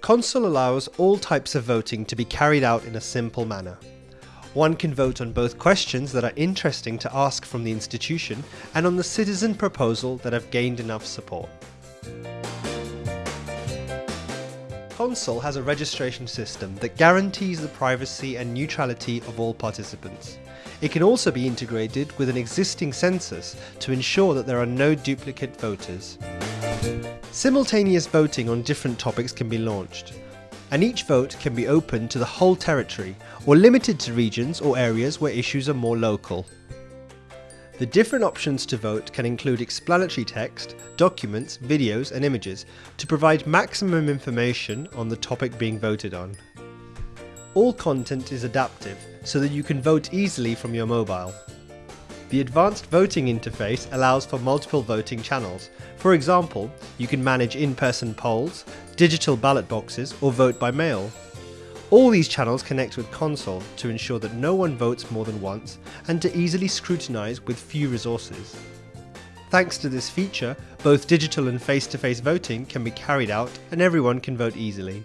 Consul allows all types of voting to be carried out in a simple manner. One can vote on both questions that are interesting to ask from the institution and on the citizen proposal that have gained enough support. Consul has a registration system that guarantees the privacy and neutrality of all participants. It can also be integrated with an existing census to ensure that there are no duplicate voters. Simultaneous voting on different topics can be launched, and each vote can be open to the whole territory or limited to regions or areas where issues are more local. The different options to vote can include explanatory text, documents, videos and images to provide maximum information on the topic being voted on. All content is adaptive so that you can vote easily from your mobile. The advanced voting interface allows for multiple voting channels. For example, you can manage in-person polls, digital ballot boxes or vote by mail. All these channels connect with Consul to ensure that no one votes more than once and to easily scrutinise with few resources. Thanks to this feature, both digital and face-to-face -face voting can be carried out and everyone can vote easily.